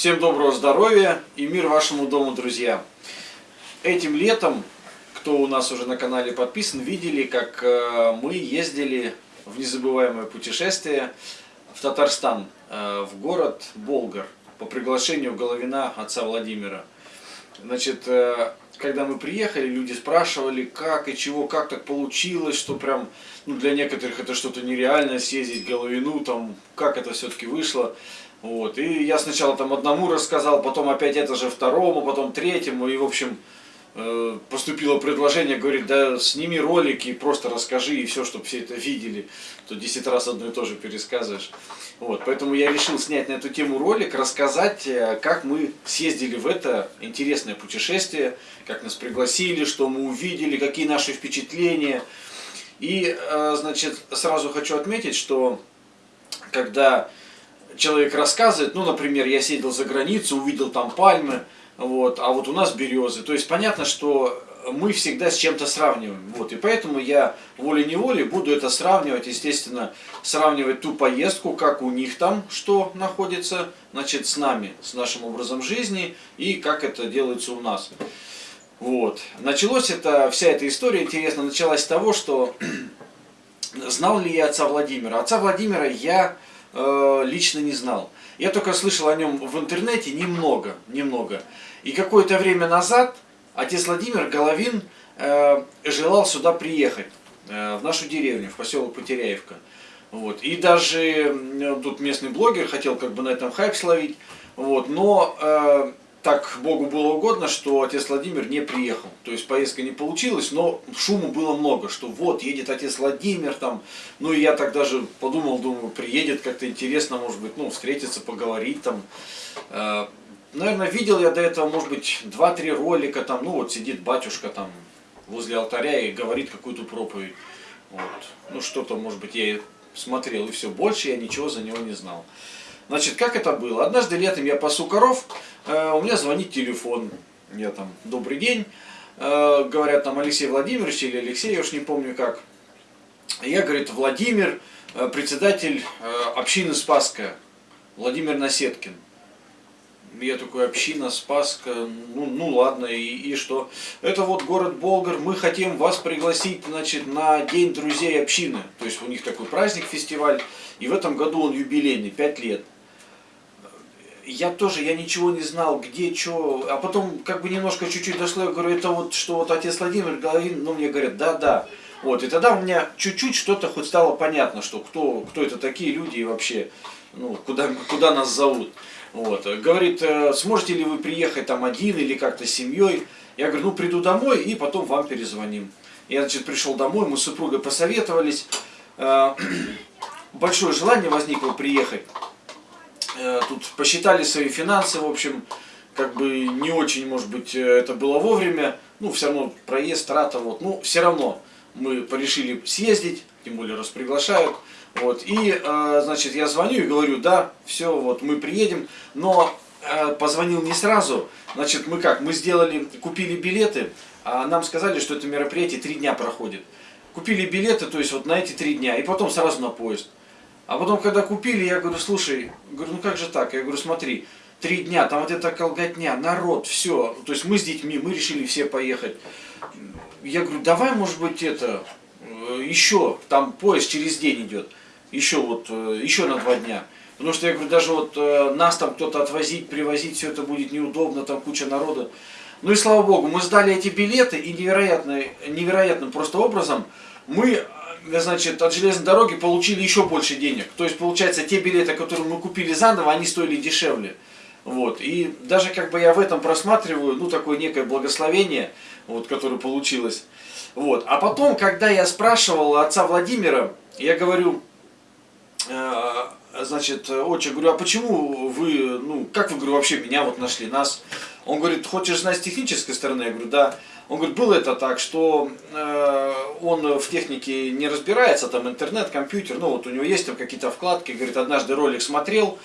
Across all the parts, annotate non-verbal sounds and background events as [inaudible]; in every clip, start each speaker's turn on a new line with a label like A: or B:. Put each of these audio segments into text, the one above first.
A: Всем доброго здоровья и мир вашему дому, друзья! Этим летом, кто у нас уже на канале подписан, видели, как э, мы ездили в незабываемое путешествие в Татарстан, э, в город Болгар, по приглашению Головина отца Владимира. Значит, э, когда мы приехали, люди спрашивали, как и чего, как так получилось, что прям, ну, для некоторых это что-то нереальное, съездить Головину, там, как это все-таки вышло. Вот. И я сначала там одному рассказал, потом опять это же второму, потом третьему, и, в общем, э, поступило предложение, говорит, да сними ролики, просто расскажи, и все, чтобы все это видели, то 10 раз одно и то же пересказываешь. Вот, поэтому я решил снять на эту тему ролик, рассказать, э, как мы съездили в это интересное путешествие, как нас пригласили, что мы увидели, какие наши впечатления. И, э, значит, сразу хочу отметить, что когда человек рассказывает, ну, например, я съездил за границу, увидел там пальмы, вот, а вот у нас березы. То есть понятно, что мы всегда с чем-то сравниваем. Вот, и поэтому я волей-неволей буду это сравнивать, естественно, сравнивать ту поездку, как у них там, что находится, значит, с нами, с нашим образом жизни, и как это делается у нас. Вот. Началось это, вся эта история, интересно, началась с того, что [clears throat] знал ли я отца Владимира. Отца Владимира я э, лично не знал. Я только слышал о нем в интернете немного, немного. И какое-то время назад отец Владимир Головин э, желал сюда приехать, э, в нашу деревню, в поселок Потеряевка. Вот. И даже тут местный блогер хотел как бы на этом хайп словить, вот. но э, так Богу было угодно, что отец Владимир не приехал. То есть поездка не получилась, но шуму было много, что вот едет отец Владимир там. Ну и я так даже подумал, думаю, приедет как-то интересно, может быть, ну встретиться, поговорить там. Э, наверное, видел я до этого, может быть, два-три ролика там, ну вот сидит батюшка там возле алтаря и говорит какую-то проповедь. Вот. Ну что-то, может быть, я смотрел и все, больше я ничего за него не знал. Значит, как это было? Однажды летом я пасу коров, э, у меня звонит телефон, я там, добрый день, э, говорят там Алексей Владимирович или Алексей, я уж не помню как. Я, говорит, Владимир, э, председатель э, общины Спасская, Владимир Насеткин я такой, община, Спаска, ну, ну ладно, и, и что? Это вот город Болгар, мы хотим вас пригласить, значит, на День друзей общины. То есть у них такой праздник, фестиваль, и в этом году он юбилейный, 5 лет. Я тоже, я ничего не знал, где, что, а потом как бы немножко чуть-чуть дошло, я говорю, это вот, что вот отец Владимир Головин, ну мне говорят, да-да. Вот, и тогда у меня чуть-чуть что-то хоть стало понятно, что кто, кто это такие люди и вообще, ну, куда, куда нас зовут. Вот. Говорит, э, сможете ли вы приехать там один или как-то с семьей? Я говорю, ну приду домой и потом вам перезвоним. Я, значит, пришел домой, мы с супругой посоветовались. Э, [clears throat] большое желание возникло приехать. Э, тут посчитали свои финансы, в общем, как бы не очень, может быть, это было вовремя. Ну, все равно проезд, трата, вот. Ну, все равно мы порешили съездить, тем более раз приглашают. Вот, и, э, значит, я звоню и говорю, да, все, вот мы приедем, но э, позвонил не сразу, значит, мы как, мы сделали, купили билеты, а нам сказали, что это мероприятие три дня проходит. Купили билеты, то есть вот на эти три дня, и потом сразу на поезд. А потом, когда купили, я говорю, слушай, говорю, ну как же так? Я говорю, смотри, три дня, там вот эта колготня, народ, все. То есть мы с детьми, мы решили все поехать. Я говорю, давай, может быть, это, э, еще, там поезд через день идет еще вот, э, еще на два дня. Потому что я говорю, даже вот э, нас там кто-то отвозить, привозить, все это будет неудобно, там куча народа. Ну и слава богу, мы сдали эти билеты, и невероятно, невероятным просто образом мы, значит, от железной дороги получили еще больше денег. То есть, получается, те билеты, которые мы купили заново, они стоили дешевле. Вот. И даже как бы я в этом просматриваю, ну, такое некое благословение, вот, которое получилось. Вот. А потом, когда я спрашивал отца Владимира, я говорю, Э, значит, отче, говорю, а почему вы, ну, как вы, говорю, вообще меня вот нашли, нас? Он говорит, хочешь знать с технической стороны? Я говорю, да. Он говорит, было это так, что э, он в технике не разбирается, там интернет, компьютер, ну вот у него есть там какие-то вкладки, говорит, однажды ролик смотрел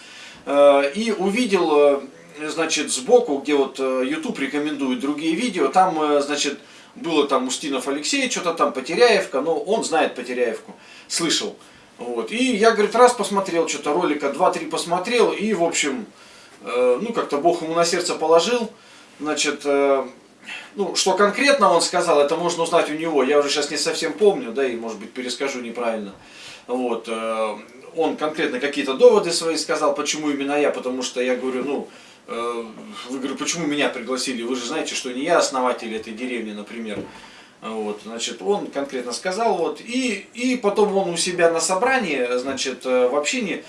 A: э, и увидел, э, значит, сбоку, где вот э, YouTube рекомендует другие видео, там, э, значит, было там Устинов Алексей, что-то там Потеряевка, но он знает Потеряевку, слышал. Вот. И я, говорит, раз посмотрел что-то ролика, два-три посмотрел, и, в общем, э, ну, как-то Бог ему на сердце положил, значит, э, ну, что конкретно он сказал, это можно узнать у него, я уже сейчас не совсем помню, да, и, может быть, перескажу неправильно. Вот, э, он конкретно какие-то доводы свои сказал, почему именно я, потому что я говорю, ну, э, вы говорю, почему меня пригласили, вы же знаете, что не я основатель этой деревни, например. Вот, значит, он конкретно сказал, вот, и, и потом он у себя на собрании, значит, э, в общине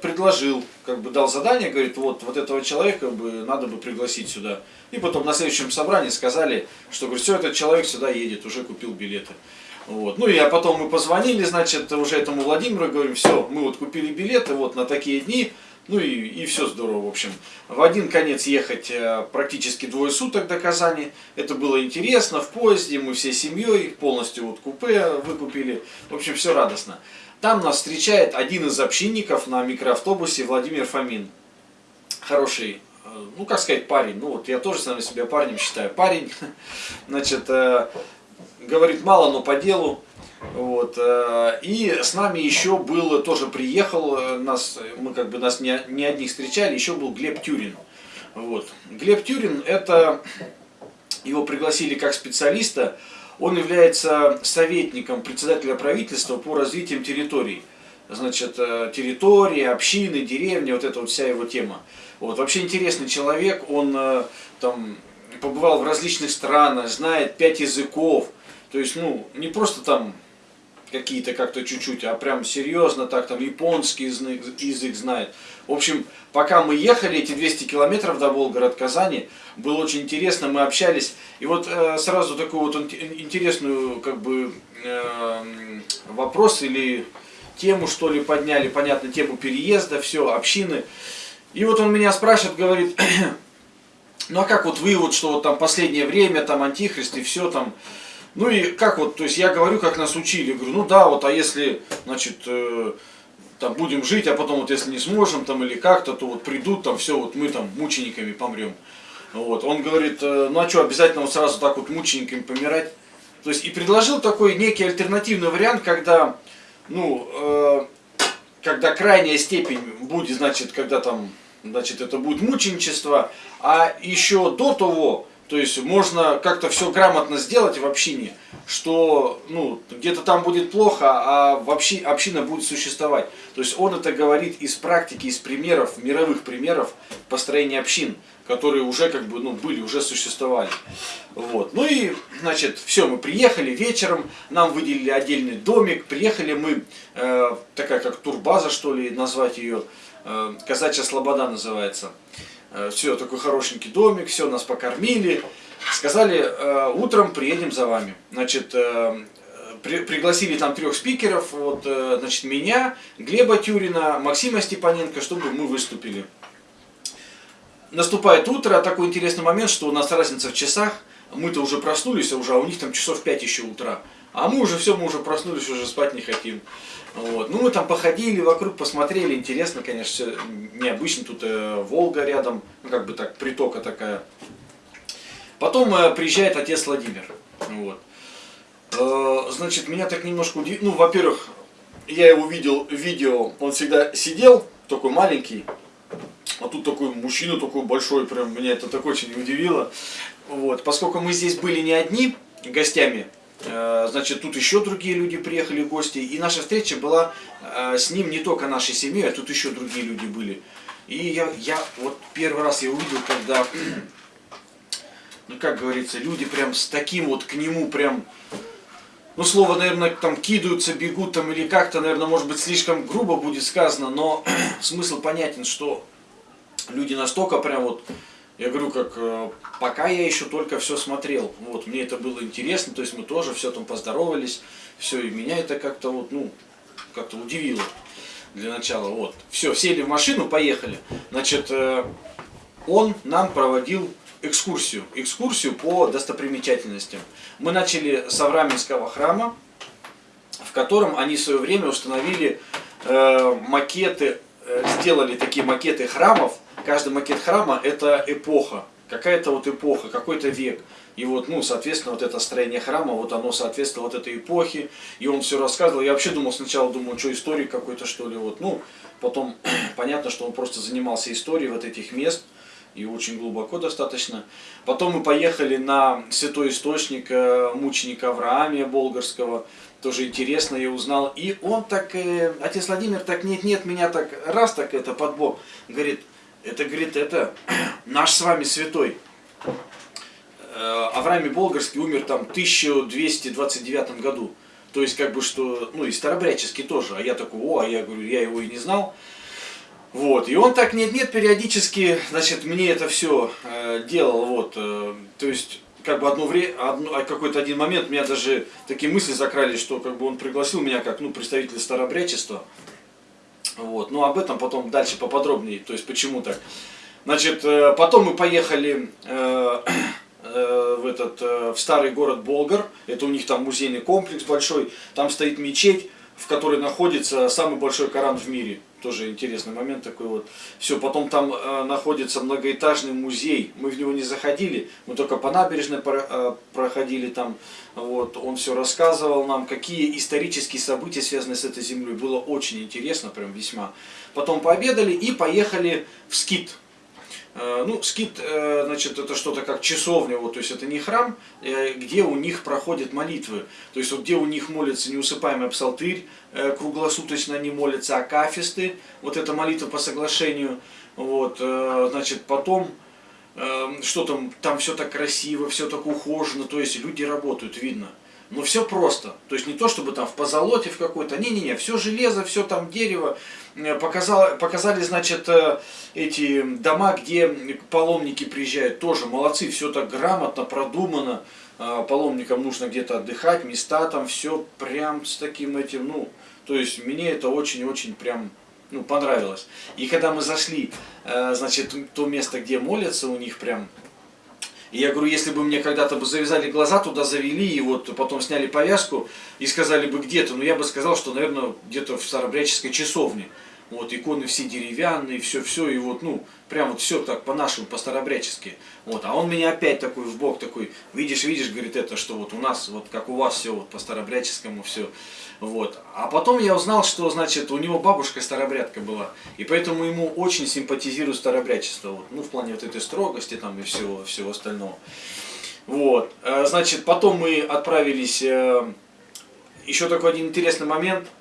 A: предложил, как бы дал задание, говорит, вот, вот этого человека бы надо бы пригласить сюда. И потом на следующем собрании сказали, что, говорит, все, этот человек сюда едет, уже купил билеты. Вот. Ну и а потом мы позвонили, значит, уже этому Владимиру, говорим, все, мы вот купили билеты вот на такие дни, ну и, и все здорово, в общем. В один конец ехать э, практически двое суток до Казани. Это было интересно, в поезде, мы всей семьей, полностью вот купе выкупили. В общем, все радостно. Там нас встречает один из общинников на микроавтобусе Владимир Фомин. Хороший, э, ну как сказать, парень. Ну вот я тоже сам себя парнем считаю. Парень, [laughs] значит, э, говорит мало, но по делу. Вот. Э, и с нами еще был, тоже приехал, нас, мы как бы нас не, не одних встречали, еще был Глеб Тюрин. Вот. Глеб Тюрин, это, его пригласили как специалиста, он является советником председателя правительства по развитию территорий. Значит, э, территории, общины, деревни, вот эта вот вся его тема. Вот. Вообще интересный человек, он там побывал в различных странах, знает пять языков. То есть, ну, не просто там какие-то как-то чуть-чуть, а прям серьезно так там японский язык знает. В общем, пока мы ехали эти 200 километров до Волгород, Казани, было очень интересно, мы общались. И вот э, сразу такую вот интересную как бы э, вопрос или тему что ли подняли, понятно, тему переезда, все, общины. И вот он меня спрашивает, говорит, [clears throat] ну а как вот вы вот, что вот там последнее время, там антихрист и все там, ну и как вот, то есть я говорю, как нас учили, говорю, ну да, вот, а если, значит, э, там будем жить, а потом вот если не сможем там или как-то, то вот придут там все, вот мы там мучениками помрем. Вот. Он говорит, э, ну а что, обязательно вот сразу так вот мучениками помирать? То есть и предложил такой некий альтернативный вариант, когда, ну, э, когда крайняя степень будет, значит, когда там, значит, это будет мученичество, а еще до того, то есть можно как-то все грамотно сделать в общине, что ну, где-то там будет плохо, а вообще община будет существовать. То есть он это говорит из практики, из примеров, мировых примеров построения общин, которые уже как бы ну, были, уже существовали. Вот. Ну и, значит, все, мы приехали вечером, нам выделили отдельный домик, приехали мы, э, такая как турбаза, что ли, назвать ее, э, Казачья Слобода называется. Э, все, такой хорошенький домик, все, нас покормили. Сказали, э, утром приедем за вами. Значит, э, при, пригласили там трех спикеров, вот, значит, меня, Глеба Тюрина, Максима Степаненко, чтобы мы выступили. Наступает утро, такой интересный момент, что у нас разница в часах, мы-то уже проснулись, а уже а у них там часов 5 еще утра. А мы уже все, мы уже проснулись, уже спать не хотим. Вот. Ну, мы там походили вокруг, посмотрели, интересно, конечно, все необычно, тут э, Волга рядом, ну, как бы так, притока такая. Потом э, приезжает отец Владимир, вот. Э, значит, меня так немножко удивило, ну, во-первых, я его видел в видео, он всегда сидел, такой маленький, а тут такой мужчина такой большой, прям меня это так очень удивило. Вот, поскольку мы здесь были не одни гостями, значит, тут еще другие люди приехали, гости. И наша встреча была э, с ним не только нашей семьей, а тут еще другие люди были. И я, я вот первый раз я увидел, когда, [clears throat] ну как говорится, люди прям с таким вот к нему прям, ну слово, наверное, там кидаются, бегут там или как-то, наверное, может быть слишком грубо будет сказано, но [clears throat] смысл понятен, что люди настолько прям вот я говорю, как э, пока я еще только все смотрел. Вот, мне это было интересно, то есть мы тоже все там поздоровались, все, и меня это как-то вот, ну, как-то удивило для начала. Вот, все, сели в машину, поехали. Значит, э, он нам проводил экскурсию, экскурсию по достопримечательностям. Мы начали с Авраменского храма, в котором они в свое время установили э, макеты, э, сделали такие макеты храмов, каждый макет храма это эпоха. какая-то вот эпоха, какой-то век. И вот, ну, соответственно, вот это строение храма, вот оно соответствовало вот этой эпохе. И он все рассказывал. Я вообще думал сначала, думаю, что историк какой-то, что ли. Вот, ну, потом [clears throat] понятно, что он просто занимался историей вот этих мест. И очень глубоко достаточно. Потом мы поехали на святой источник э, мученика Авраамия Болгарского. Тоже интересно, я узнал. И он так, э, отец Владимир, так нет-нет, меня так раз так это под бок. Говорит, это, говорит, это наш с вами святой. Э, Авраам Болгарский умер там в 1229 году. То есть, как бы, что, ну, и старобряческий тоже. А я такой, о, а я говорю, я его и не знал. Вот, и он так нет-нет, периодически, значит, мне это все э, делал, вот, э, то есть, как бы одно время, а какой-то один момент, меня даже такие мысли закрались, что как бы он пригласил меня как, ну, представителя старобрячества, вот, ну, об этом потом дальше поподробнее, то есть, почему так. Значит, э, потом мы поехали э, [clears throat] э, в этот, э, в старый город Болгар, это у них там музейный комплекс большой, там стоит мечеть, в которой находится самый большой Коран в мире. Тоже интересный момент такой вот. Все, потом там э, находится многоэтажный музей. Мы в него не заходили, мы только по набережной про, э, проходили там. Вот, он все рассказывал нам, какие исторические события связаны с этой землей. Было очень интересно, прям весьма. Потом пообедали и поехали в Скит. Э, ну, скит, э, значит, это что-то как часовня, вот, то есть это не храм, э, где у них проходят молитвы. То есть вот где у них молится неусыпаемый псалтырь, круглосуточно они молятся, акафисты, вот эта молитва по соглашению, вот, значит, потом что там, там все так красиво, все так ухожено, то есть люди работают, видно. Но все просто. То есть не то, чтобы там в позолоте в какой-то. Не-не-не, все железо, все там дерево. Э, показали, показали, значит, э, эти дома, где паломники приезжают. Тоже молодцы, все так грамотно, продумано. Э, паломникам нужно где-то отдыхать, места там, все прям с таким этим, ну, то есть мне это очень-очень прям ну, понравилось. И когда мы зашли, значит, то место, где молятся, у них прям и я говорю, если бы мне когда-то бы завязали глаза, туда завели, и вот потом сняли повязку и сказали бы где-то, ну я бы сказал, что, наверное, где-то в Старобряческой часовне. Вот, иконы все деревянные, все-все, и вот, ну, прям вот все так по-нашему, по-старобрячески. Вот, а он меня опять такой в бок такой, видишь, видишь, говорит, это, что вот у нас, вот как у вас все, вот по-старобряческому все. Вот. А потом я узнал, что, значит, у него бабушка старобрядка была, и поэтому ему очень симпатизирует старобрячество, вот, ну, в плане вот этой строгости там и всего, всего остального. Вот, э, значит, потом мы отправились, э, еще такой один интересный момент –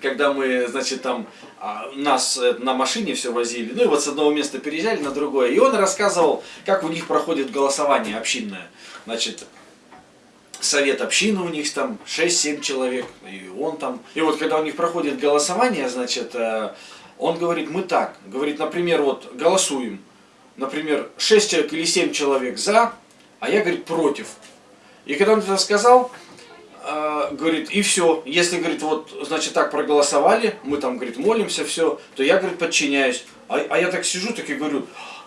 A: когда мы, значит, там а, нас э, на машине все возили, ну и вот с одного места переезжали на другое, и он рассказывал, как у них проходит голосование общинное. Значит, совет общины у них там 6-7 человек, и он там. И вот когда у них проходит голосование, значит, э, он говорит, мы так, говорит, например, вот голосуем, например, 6 человек или 7 человек за, а я, говорит, против. И когда он это сказал, э, говорит, и все. Если, говорит, вот, значит, так проголосовали, мы там, говорит, молимся, все, то я, говорит, подчиняюсь. А, а я так сижу, так и говорю,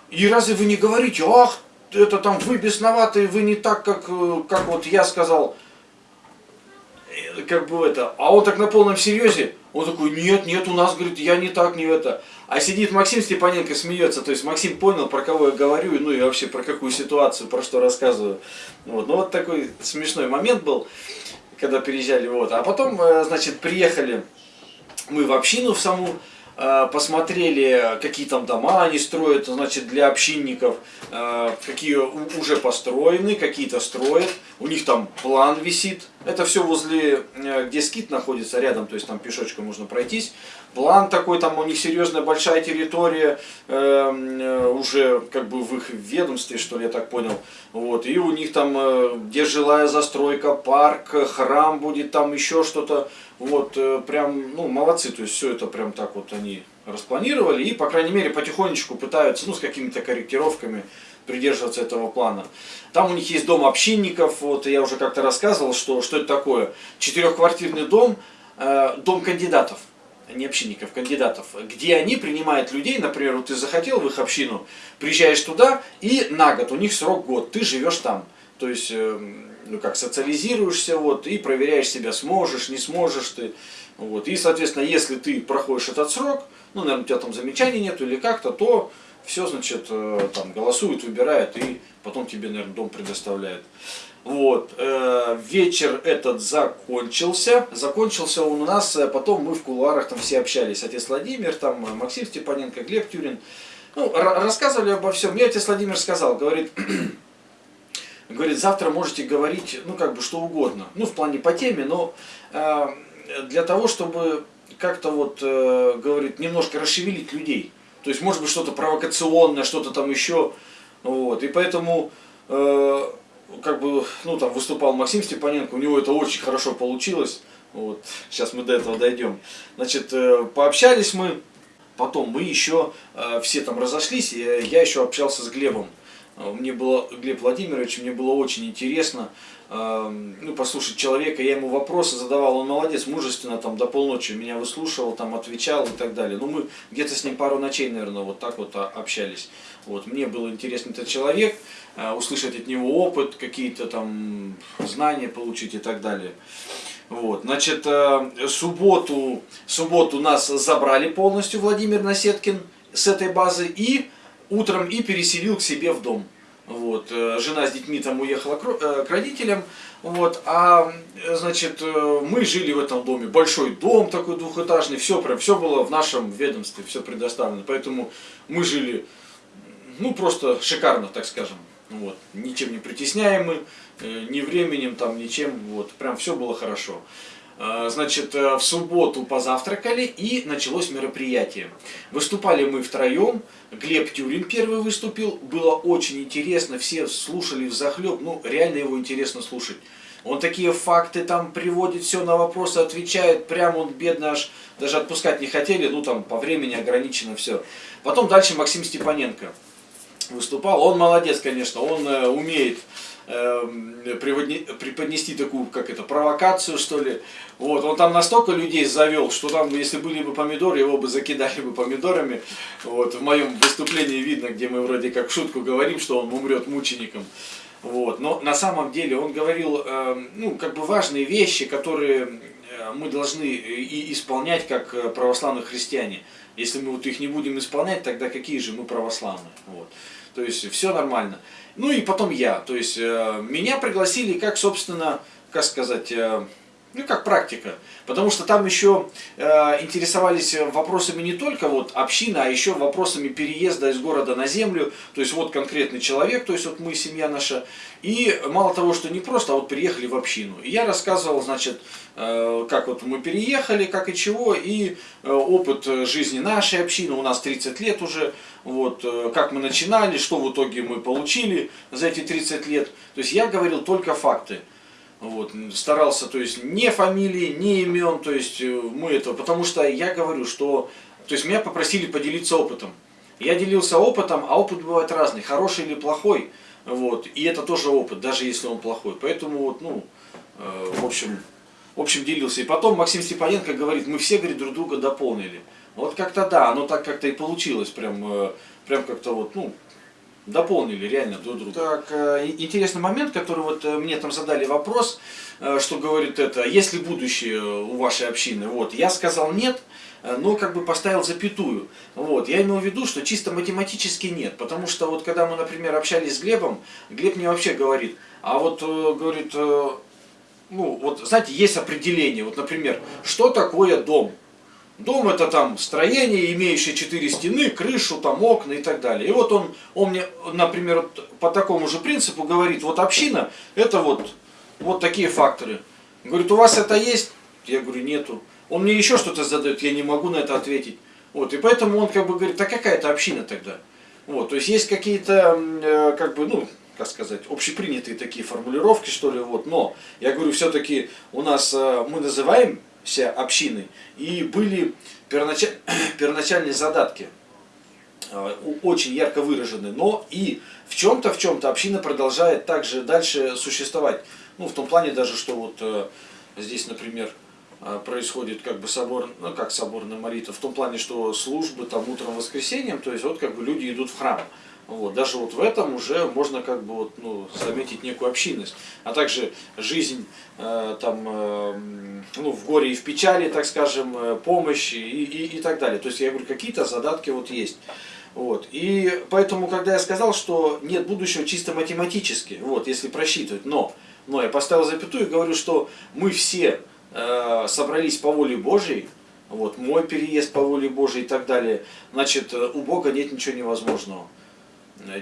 A: и разве вы не говорите, ах, это там вы бесноватые, вы не так, как, э, как вот я сказал, э, как бы это. А он так на полном серьезе, он такой, нет, нет, у нас, говорит, я не так, не это. А сидит Максим Степаненко, смеется, то есть Максим понял, про кого я говорю, ну и вообще про какую ситуацию, про что рассказываю. Вот. Ну вот такой смешной момент был когда переезжали. Вот. А потом, э, значит, приехали мы в общину в саму, посмотрели, какие там дома они строят, значит, для общинников, э, какие уже построены, какие-то строят, у них там план висит. Это все возле, где скит находится, рядом, то есть там пешочком можно пройтись план такой, там у них серьезная большая территория, эм, э, уже как бы в их ведомстве, что ли, я так понял. Вот, и у них там, э, где жилая застройка, парк, храм будет, там еще что-то. Вот, э, прям, ну, молодцы, то есть все это прям так вот они распланировали и, по крайней мере, потихонечку пытаются, ну, с какими-то корректировками придерживаться этого плана. Там у них есть дом общинников, вот я уже как-то рассказывал, что, что это такое. Четырехквартирный дом, э, дом кандидатов не общинников, кандидатов, где они принимают людей, например, вот ты захотел в их общину, приезжаешь туда, и на год, у них срок год, ты живешь там. То есть, эм, ну как, социализируешься, вот, и проверяешь себя, сможешь, не сможешь ты. Вот. И, соответственно, если ты проходишь этот срок, ну, наверное, у тебя там замечаний нет или как-то, то все, значит, э, там голосуют, выбирают и потом тебе, наверное, дом предоставляют. Вот, э, вечер этот закончился, закончился он у нас, э, потом мы в кулуарах там все общались, отец Владимир, там Максим Степаненко, Глеб Тюрин, ну, рассказывали обо всем. Мне отец Владимир сказал, говорит, [clears throat] говорит, завтра можете говорить, ну, как бы, что угодно, ну, в плане по теме, но э, для того, чтобы как-то вот, э, говорит, немножко расшевелить людей. То есть, может быть, что-то провокационное, что-то там еще. Вот. И поэтому, э, как бы, ну, там выступал Максим Степаненко, у него это очень хорошо получилось. Вот. Сейчас мы до этого дойдем. Значит, э, пообщались мы. Потом мы еще э, все там разошлись, я еще общался с Глебом. Э, мне было, Глеб Владимирович, мне было очень интересно э, ну, послушать человека, я ему вопросы задавал, он молодец, мужественно, там, до полночи меня выслушивал, там, отвечал и так далее. Ну, мы где-то с ним пару ночей, наверное, вот так вот общались. Вот, мне было интересно этот человек, э, услышать от него опыт, какие-то там знания получить и так далее. Вот, значит, субботу, субботу нас забрали полностью Владимир Насеткин с этой базы и утром и переселил к себе в дом. Вот, э, жена с детьми там уехала э, к родителям, вот, а, значит, э, мы жили в этом доме, большой дом такой двухэтажный, все прям, все было в нашем ведомстве, все предоставлено, поэтому мы жили, ну, просто шикарно, так скажем, вот, ничем не притесняемы, ни временем, там, ничем, вот, прям все было хорошо. А, значит, э, в субботу позавтракали и началось мероприятие. Выступали мы втроем. Глеб Тюрин первый выступил. Было очень интересно, все слушали в захлеб. Ну, реально его интересно слушать. Он такие факты там приводит, все на вопросы отвечает. Прям он бедно аж даже отпускать не хотели. Ну, там по времени ограничено все. Потом дальше Максим Степаненко выступал. Он молодец, конечно, он э, умеет преподнести такую, как это, провокацию, что ли. Вот, он там настолько людей завел, что там, если были бы помидоры, его бы закидали бы помидорами. Вот, в моем выступлении видно, где мы вроде как шутку говорим, что он умрет мучеником. Вот, но на самом деле он говорил, э, ну, как бы важные вещи, которые э, мы должны и исполнять как э, православные христиане. Если мы вот их не будем исполнять, тогда какие же мы православные? Вот. То есть все нормально. Ну и потом я. То есть э, меня пригласили как, собственно, как сказать, э, ну как практика. Потому что там еще э, интересовались вопросами не только вот община, а еще вопросами переезда из города на землю. То есть вот конкретный человек, то есть вот мы, семья наша. И мало того, что не просто, а вот приехали в общину. И я рассказывал, значит, э, как вот мы переехали, как и чего, и э, опыт жизни нашей общины, у нас 30 лет уже, вот, э, как мы начинали, что в итоге мы получили за эти 30 лет. То есть я говорил только факты. Вот, старался, то есть, не фамилии, не имен, то есть, э, мы это, потому что я говорю, что, то есть, меня попросили поделиться опытом. Я делился опытом, а опыт бывает разный, хороший или плохой, вот, и это тоже опыт, даже если он плохой. Поэтому, вот, ну, э, в общем, в общем, делился. И потом Максим Степаненко говорит, мы все, говорит, друг друга дополнили. Вот как-то да, оно так как-то и получилось, прям, э, прям как-то вот, ну, дополнили реально друг друга. Так, э, интересный момент, который вот э, мне там задали вопрос, э, что говорит это, есть ли будущее у вашей общины? Вот, я сказал нет, но как бы поставил запятую. Вот, я имел в виду, что чисто математически нет, потому что вот когда мы, например, общались с Глебом, Глеб мне вообще говорит, а вот, говорит, ну, вот, знаете, есть определение, вот, например, что такое дом? Дом это там строение, имеющее четыре стены, крышу, там окна и так далее. И вот он, он мне, например, по такому же принципу говорит, вот община, это вот, вот такие факторы. Говорит, у вас это есть? Я говорю, нету. Он мне еще что-то задает, я не могу на это ответить. Вот, и поэтому он как бы говорит, а какая это община тогда? Вот, то есть есть какие-то, э, как бы, ну, как сказать, общепринятые такие формулировки, что ли, вот, но я говорю, все-таки у нас, э, мы называем общины. И были первоначаль... [clears throat] первоначальные задатки э, очень ярко выражены, но и в чем-то, в чем-то община продолжает также дальше существовать. Ну, в том плане даже, что вот э, здесь, например, э, происходит как бы собор, ну как соборная молитва, в том плане, что службы там утром воскресеньем, то есть вот как бы люди идут в храм. Вот, даже вот в этом уже можно как бы вот, ну, заметить некую общинность. А также жизнь э, там, э, ну, в горе и в печали, так скажем, э, помощь и, и, и так далее. То есть я говорю, какие-то задатки вот есть. Вот. И поэтому, когда я сказал, что нет будущего чисто математически, вот, если просчитывать, но, но я поставил запятую и говорю, что мы все э, собрались по воле Божьей, вот, мой переезд по воле Божьей и так далее, значит, у Бога нет ничего невозможного.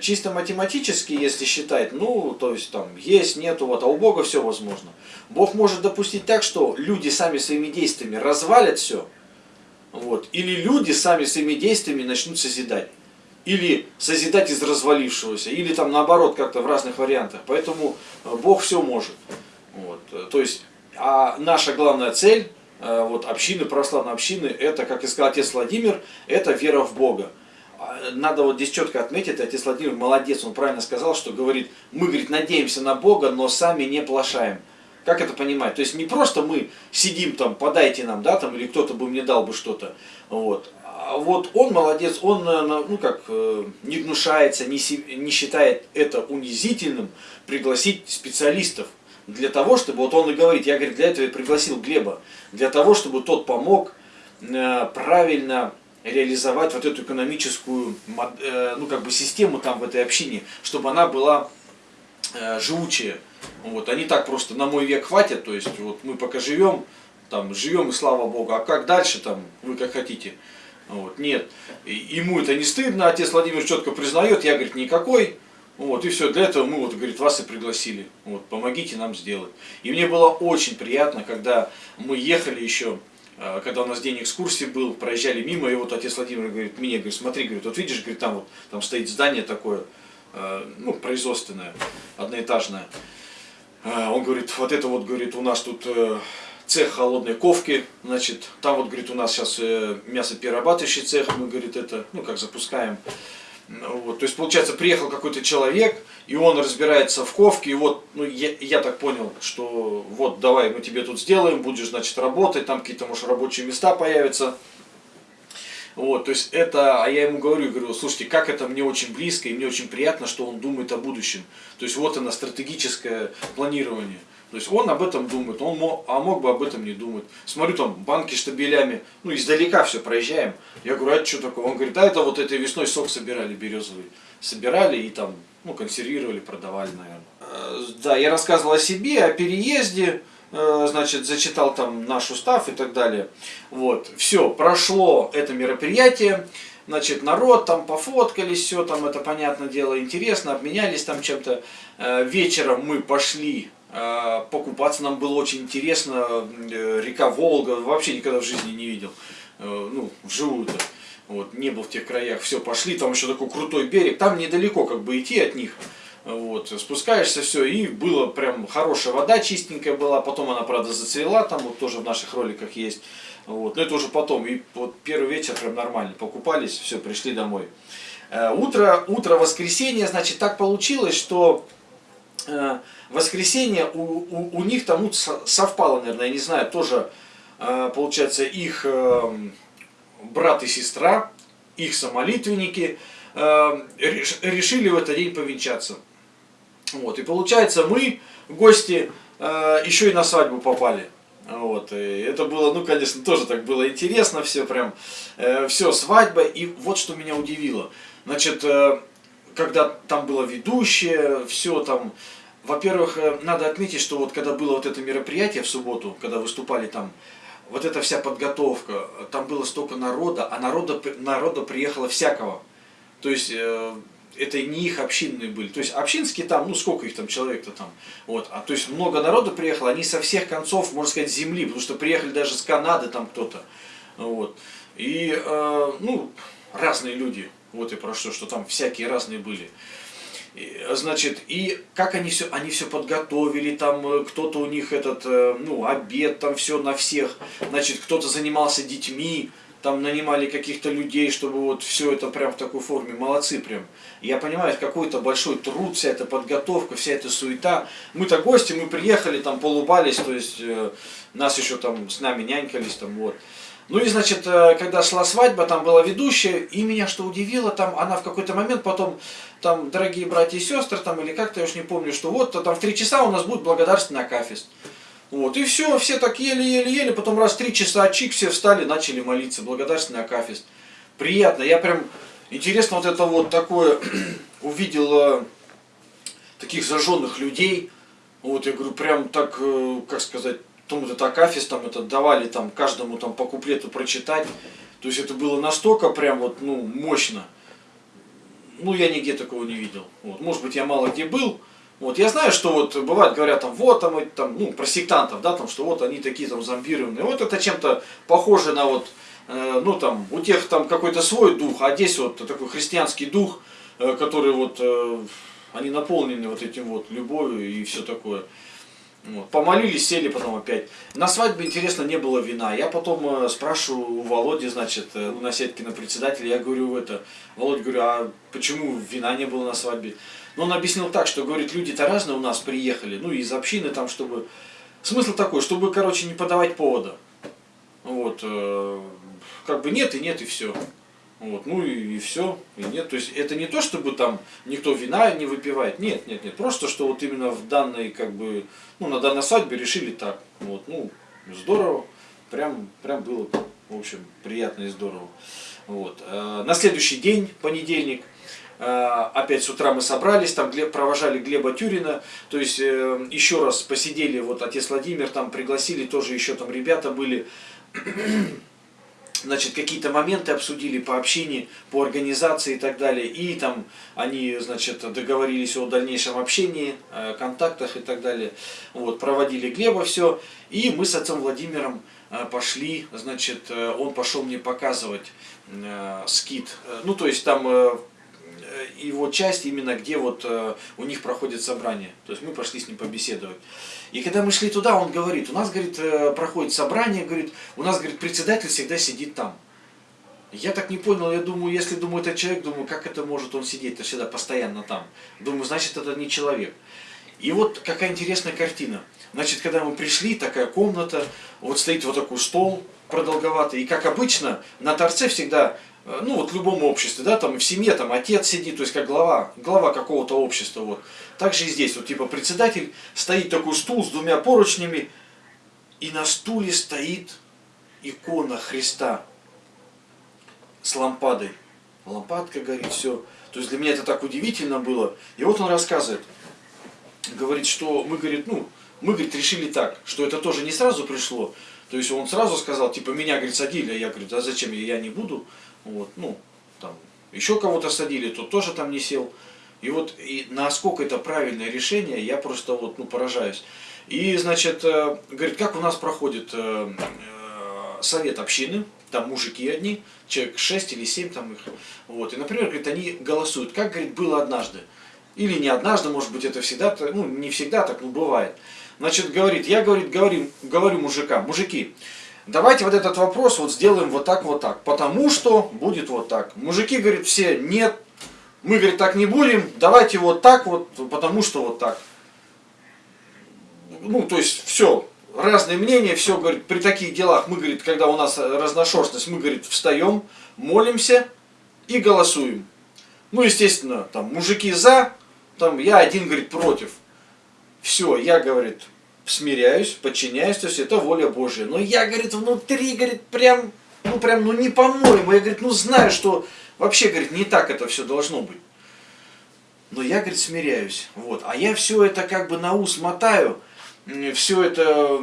A: Чисто математически, если считать, ну, то есть там есть, нету, вот, а у Бога все возможно. Бог может допустить так, что люди сами своими действиями развалят все, вот, или люди сами своими действиями начнут созидать. Или созидать из развалившегося, или там наоборот как-то в разных вариантах. Поэтому э, Бог все может. Вот. Э, то есть, а наша главная цель, э, вот общины, православной общины, это, как и сказал отец Владимир, это вера в Бога. Надо вот здесь четко отметить, отец Владимир молодец, он правильно сказал, что говорит, мы, говорит, надеемся на Бога, но сами не плашаем. Как это понимать? То есть не просто мы сидим там, подайте нам, да, там, или кто-то бы мне дал бы что-то, вот. А вот он молодец, он, ну как, э, не гнушается, не, не считает это унизительным пригласить специалистов для того, чтобы, вот он и говорит, я, говорит, для этого и пригласил Глеба, для того, чтобы тот помог э, правильно реализовать вот эту экономическую э, ну, как бы систему там в этой общине, чтобы она была э, живучая. Вот, они так просто на мой век хватит, то есть вот мы пока живем, там живем и слава Богу, а как дальше там, вы как хотите. Вот, нет, и, ему это не стыдно, отец Владимир четко признает, я, говорит, никакой, вот, и все, для этого мы, вот, говорит, вас и пригласили, вот, помогите нам сделать. И мне было очень приятно, когда мы ехали еще когда у нас день экскурсии был, проезжали мимо, и вот отец Владимир говорит, мне, говорит, смотри, говорит, вот видишь, говорит, там вот, там стоит здание такое, а, ну, производственное, одноэтажное. А, он говорит, вот это вот, говорит, у нас тут э, цех холодной ковки, значит, там вот, говорит, у нас сейчас э, мясоперерабатывающий цех, мы, говорит, это, ну, как запускаем. Ну, вот, то есть, получается, приехал какой-то человек, и он разбирается в ковке, и вот, ну, я, я так понял, что вот, давай, мы тебе тут сделаем, будешь, значит, работать, там какие-то, может, рабочие места появятся. Вот, то есть это, а я ему говорю, говорю, слушайте, как это мне очень близко, и мне очень приятно, что он думает о будущем. То есть вот оно, стратегическое планирование. То есть он об этом думает, он мог, а мог бы об этом не думать. Смотрю там банки штабелями, ну издалека все проезжаем. Я говорю, а это что такое? Он говорит, да это вот этой весной сок собирали березовый. Собирали и там, ну консервировали, продавали, наверное. Э, да, я рассказывал о себе, о переезде, э, значит, зачитал там наш устав и так далее. Вот, все, прошло это мероприятие. Значит, народ там пофоткались, все там, это понятное дело, интересно, обменялись там чем-то. Э, вечером мы пошли а, покупаться нам было очень интересно. Э, река Волга вообще никогда в жизни не видел. Э, ну, вживую-то. Вот, не был в тех краях. Все, пошли, там еще такой крутой берег. Там недалеко как бы идти от них. Вот, спускаешься, все, и было прям хорошая вода, чистенькая была, потом она, правда, зацвела, там вот тоже в наших роликах есть, вот, но это уже потом, и вот первый вечер прям нормально, покупались, все, пришли домой. Э, утро, утро воскресенья, значит, так получилось, что воскресенье у, у, у них там совпало, наверное, я не знаю, тоже, э, получается, их э, брат и сестра, их самолитвенники, решили в этот день повенчаться. Вот, и получается, мы, гости, еще и на свадьбу попали. Вот, и это было, ну, конечно, тоже так было интересно, все прям, все, свадьба, и вот что меня удивило. Значит, когда там была ведущая, все там, во-первых, э, надо отметить, что вот когда было вот это мероприятие в субботу, когда выступали там, вот эта вся подготовка, там было столько народа, а народа, народа приехало всякого. То есть, э, это не их общинные были. То есть, общинские там, ну, сколько их там, человек-то там. Вот. А то есть, много народа приехало, они со всех концов, можно сказать, земли, потому что приехали даже с Канады там кто-то. Вот. И, э, ну, разные люди. Вот и про что, что там всякие разные были. Значит, и как они все, они все подготовили, там э, кто-то у них этот, э, ну, обед, там все на всех, значит, кто-то занимался детьми, там нанимали каких-то людей, чтобы вот все это прям в такой форме, молодцы прям. Я понимаю, это какой-то большой труд, вся эта подготовка, вся эта суета. Мы-то гости, мы приехали, там полубались, то есть э, нас еще там с нами нянькались, там вот. Ну и, значит, э, когда шла свадьба, там была ведущая, и меня что удивило, там она в какой-то момент потом, там, дорогие братья и сестры, там, или как-то, я уж не помню, что вот, то там в три часа у нас будет благодарственный акафист. Вот, и все, все так еле-еле-еле, потом раз три часа чик, все встали, начали молиться, благодарственный акафист. Приятно, я прям, интересно вот это вот такое, [clears throat] увидел таких зажженных людей, вот я говорю, прям так, э, как сказать, там вот это Акафис, там это давали там каждому там по куплету прочитать, то есть это было настолько прям вот, ну, мощно, ну, я нигде такого не видел, вот, может быть, я мало где был, вот, я знаю, что вот бывает, говорят там, вот там, там, ну, про сектантов, да, там, что вот они такие там зомбированные. Вот это чем-то похоже на вот, э, ну там, у тех там какой-то свой дух, а здесь вот такой христианский дух, э, который вот, э, они наполнены вот этим вот любовью и все такое. Вот. Помолились, сели потом опять. На свадьбе, интересно, не было вина. Я потом э, спрашиваю у Володи, значит, э, на сетке на председателя, я говорю, это, Володя, говорю, а почему вина не было на свадьбе? Но он объяснил так, что, говорит, люди-то разные у нас приехали, ну, из общины там, чтобы... Смысл такой, чтобы, короче, не подавать повода. Вот, э, как бы нет и нет, и все. Вот, ну и, и все, и нет. То есть это не то, чтобы там никто вина не выпивает. Нет, нет, нет. Просто что вот именно в данной, как бы, ну, на данной свадьбе решили так. Вот, ну, здорово. Прям, прям было, в общем, приятно и здорово. Вот. Э, на следующий день, понедельник, Э, опять с утра мы собрались, там провожали Глеба Тюрина, то есть э, еще раз посидели, вот отец Владимир там пригласили, тоже еще там ребята были, значит, какие-то моменты обсудили по общению, по организации и так далее, и там они, значит, договорились о дальнейшем общении, контактах и так далее, вот, проводили Глеба все, и мы с отцом Владимиром э, пошли, значит, он пошел мне показывать скит, ну, то есть там Э, его часть именно где вот э, у них проходит собрание. То есть мы пошли с ним побеседовать. И когда мы шли туда, он говорит, у нас, говорит, э, проходит собрание, говорит, у нас, говорит, председатель всегда сидит там. Я так не понял, я думаю, если думаю, это человек, думаю, как это может он сидеть-то всегда постоянно там. Думаю, значит, это не человек. И вот какая интересная картина. Значит, когда мы пришли, такая комната, вот стоит вот такой стол продолговатый, и как обычно, на торце всегда ну вот в любом обществе, да, там в семье там отец сидит, то есть как глава, глава какого-то общества, вот. Также и здесь, вот типа председатель, стоит такой стул с двумя поручнями, и на стуле стоит икона Христа с лампадой. Лампадка горит, все. То есть для меня это так удивительно было. И вот он рассказывает, говорит, что мы, говорит, ну, мы, говорит, решили так, что это тоже не сразу пришло. То есть он сразу сказал, типа, меня, говорит, садили, а я, говорю, а зачем, я не буду. Вот, ну, там, еще кого-то садили, тот тоже там не сел. И вот и насколько это правильное решение, я просто вот, ну, поражаюсь. И, значит, э, говорит, как у нас проходит э, э, совет общины, там мужики одни, человек 6 или 7 там их. Вот. И, например, говорит, они голосуют, как, говорит, было однажды. Или не однажды, может быть, это всегда, ну, не всегда так, ну, бывает. Значит, говорит, я, говорит, говорю, говорю мужикам, мужики, давайте вот этот вопрос вот сделаем вот так, вот так, потому что будет вот так. Мужики, говорят, все, нет, мы, говорит, так не будем, давайте вот так вот, потому что вот так. Ну, то есть, все, разные мнения, все, говорит, при таких делах мы, говорит, когда у нас разношерстность, мы, говорит, встаем, молимся и голосуем. Ну, естественно, там, мужики за, там, я один, говорит, против. Все, я, говорит, смиряюсь, подчиняюсь, то есть это воля Божья. Но я, говорит, внутри, говорит, прям, ну прям, ну не по-моему, я, говорит, ну знаю, что вообще, говорит, не так это все должно быть. Но я, говорит, смиряюсь. Вот. А я все это как бы на ус мотаю, все это,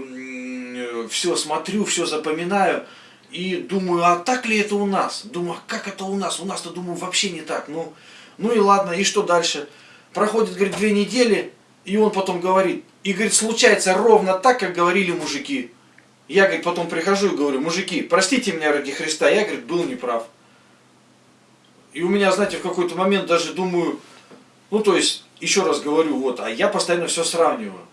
A: все смотрю, все запоминаю. И думаю, а так ли это у нас? Думаю, а как это у нас? У нас-то, думаю, вообще не так. Ну, ну и ладно, и что дальше? Проходит, говорит, две недели, и он потом говорит, и говорит, случается ровно так, как говорили мужики. Я, говорит, потом прихожу и говорю, мужики, простите меня ради Христа, я, говорит, был неправ. И у меня, знаете, в какой-то момент даже думаю, ну то есть, еще раз говорю, вот, а я постоянно все сравниваю.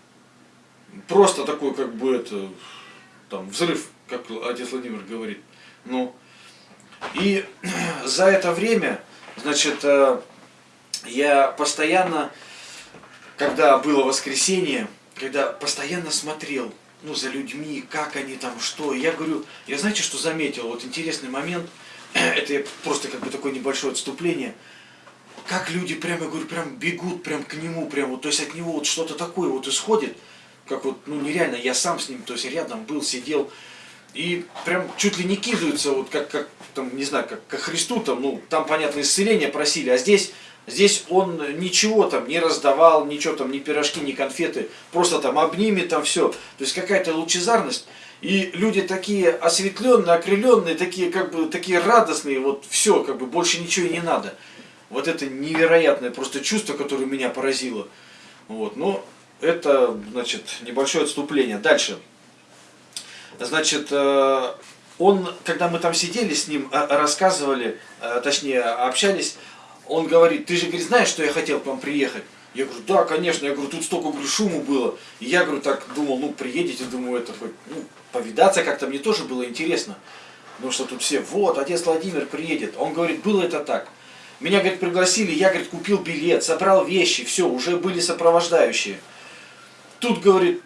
A: Просто такой, как бы, это, там, взрыв, как отец Владимир говорит. Ну, и [clears throat] за это время, значит, э, я постоянно когда было воскресенье, когда постоянно смотрел, ну, за людьми, как они там, что. Я говорю, я знаете, что заметил? Вот интересный момент, [clears throat] это просто как бы такое небольшое отступление. Как люди прямо, говорю, прям бегут прям к нему, прям вот, то есть от него вот что-то такое вот исходит, как вот, ну, нереально, я сам с ним, то есть рядом был, сидел, и прям чуть ли не кидаются, вот как, как там, не знаю, как ко Христу, там, ну, там, понятно, исцеление просили, а здесь, здесь он ничего там не раздавал, ничего там, ни пирожки, ни конфеты, просто там обнимет там все. То есть какая-то лучезарность. И люди такие осветленные, окрыленные, такие как бы такие радостные, вот все, как бы больше ничего и не надо. Вот это невероятное просто чувство, которое меня поразило. Вот, ну, это, значит, небольшое отступление. Дальше. Значит, э, он, когда мы там сидели с ним, э, рассказывали, э, точнее, общались, он говорит, ты же, говорит, знаешь, что я хотел к вам приехать? Я говорю, да, конечно. Я говорю, тут столько говорю, шуму было. И я, говорю, так думал, ну, приедете, думаю, это хоть, ну, повидаться как-то мне тоже было интересно. Потому что тут все, вот, отец Владимир приедет. Он говорит, было это так. Меня, говорит, пригласили, я, говорит, купил билет, собрал вещи, все, уже были сопровождающие. Тут, говорит,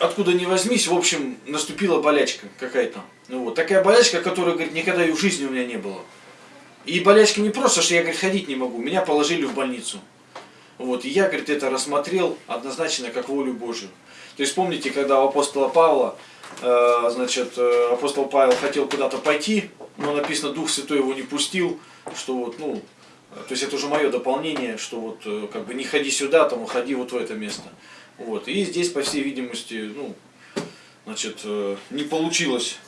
A: откуда ни возьмись, в общем, наступила болячка какая-то. Ну вот, такая болячка, которая, говорит, никогда и в жизни у меня не было. И болячка не просто, что я, говорит, ходить не могу, меня положили в больницу. Вот, и я, говорит, это рассмотрел однозначно как волю Божию. То есть помните, когда у апостола Павла, э, значит, э, апостол Павел хотел куда-то пойти, но написано, Дух Святой его не пустил, что вот, ну, то есть это уже мое дополнение, что вот э, как бы не ходи сюда, там, ходи вот в это место. Вот, и здесь, по всей видимости, ну, значит, э, не получилось.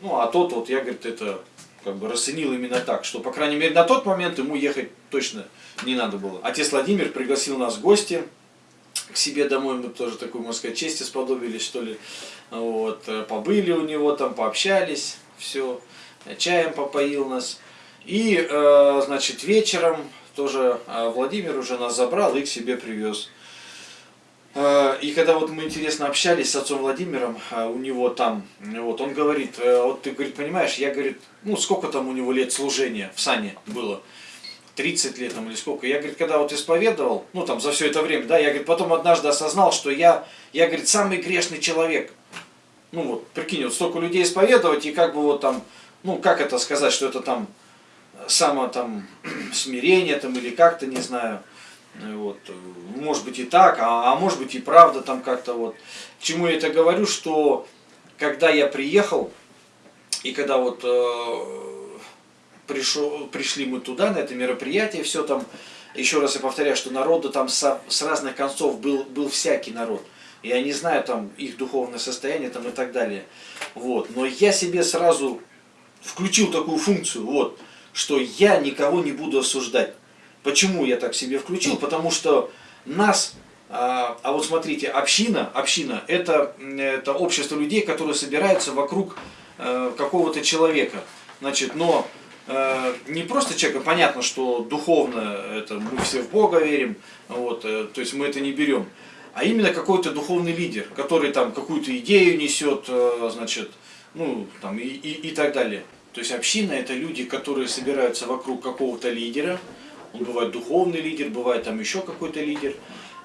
A: Ну, а тот вот, я, говорит, это как бы расценил именно так, что, по крайней мере, на тот момент ему ехать точно не надо было. Отец Владимир пригласил нас в гости к себе домой, мы тоже такой, можно сказать, чести сподобились, что ли. Вот, э, побыли у него там, пообщались, все, чаем попоил нас. И, э, значит, вечером тоже э, Владимир уже нас забрал и к себе привез. И когда вот мы интересно общались с отцом Владимиром, у него там, вот он говорит, вот ты, говорит, понимаешь, я, говорит, ну сколько там у него лет служения в сане было? 30 лет там или сколько. Я, говорит, когда вот исповедовал, ну там за все это время, да, я, говорит, потом однажды осознал, что я, я, говорит, самый грешный человек. Ну вот, прикинь, вот столько людей исповедовать, и как бы вот там, ну как это сказать, что это там само там [clears throat] смирение там или как-то, не знаю. Вот, может быть и так, а, а может быть и правда там как-то вот. К чему я это говорю, что когда я приехал, и когда вот э, пришел, пришли мы туда, на это мероприятие, все там, еще раз я повторяю, что народу там с, с разных концов был, был всякий народ. Я не знаю там их духовное состояние там и так далее. Вот. Но я себе сразу включил такую функцию, вот, что я никого не буду осуждать. Почему я так себе включил? Потому что нас, а, а вот смотрите, община, община это, это общество людей, которые собираются вокруг э, какого-то человека. Значит, но Э, не просто человека, понятно, что духовно это мы все в Бога верим, вот, э, то есть мы это не берем, а именно какой-то духовный лидер, который там какую-то идею несет, значит, ну, там и, и, и так далее. То есть община это люди, которые собираются вокруг какого-то лидера, он бывает духовный лидер, бывает там еще какой-то лидер,